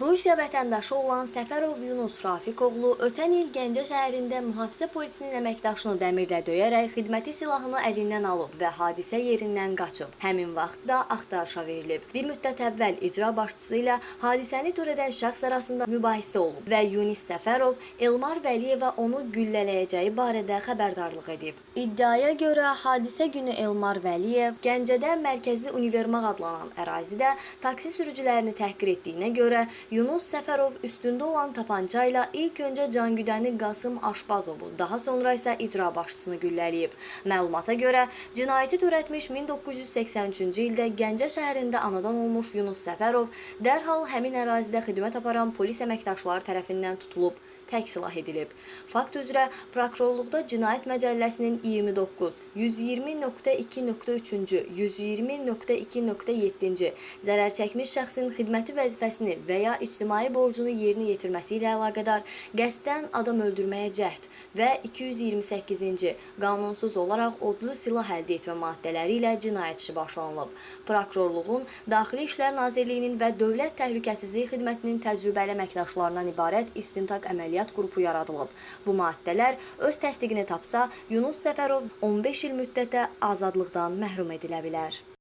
Rusiya vətəndaşı olan Səfərov Yunus Rafiqoğlu ötən il Gəncə şəhərində mühafizə polisinin əməkdaşını dəmirlə döyərək xidməti silahını əlindən alıb və hadisə yerindən qaçıb. Həmin vaxt da axtarışa verilib. Bir müddət əvvəl icra başçısı ilə hadisəni törədən şəxs arasında mübahisə olub və Yunis Səfərov Elmar Vəliyevə onu güllələyəcəyi barədə xəbərdarlıq edib. İddiaya görə hadisə günü Elmar Vəliyev Gəncədə Mərkəzi Univermaq adlanan ərazidə taksi sürücülərini təhqir etdiyinə görə Yunus Səfərov üstündə olan tapança ilə ilk öncə cangüdəni Qasım Aşbazovu, daha sonra isə icra başçısını güllələyib. Məlumata görə cinayəti törətmiş 1983-cü ildə Gəncə şəhərində anadan olmuş Yunus Səfərov dərhal həmin ərazidə xidmət aparan polis əməkdaşları tərəfindən tutulub tək silah edilib. Fakt üzrə prokurorluqda Cinayət Məcəlləsinin 29, 120.2.3-cü, 120.2.7-ci zərər çəkmiş şəxsin xidməti vəzifəsini və ya ictimai borcunu yerinə yetirməsi ilə əlaqədar qəsdən adam öldürməyə cəhd və 228-ci qanunsuz olaraq odlu silah əldə etmə maddələri ilə cinayət işi başlanılıb. Prokurorluğun, Daxili İşlər Nazirliyinin və Dövlət Təhlükəsizlik Xidmətinin təcrübəli əməkdaşlarından ibarət istintaq əməliyyatı əməliyyat qrupu yaradılıb. Bu maddələr öz təsdiqini tapsa, Yunus Səfərov 15 il müddətə azadlıqdan məhrum edilə bilər.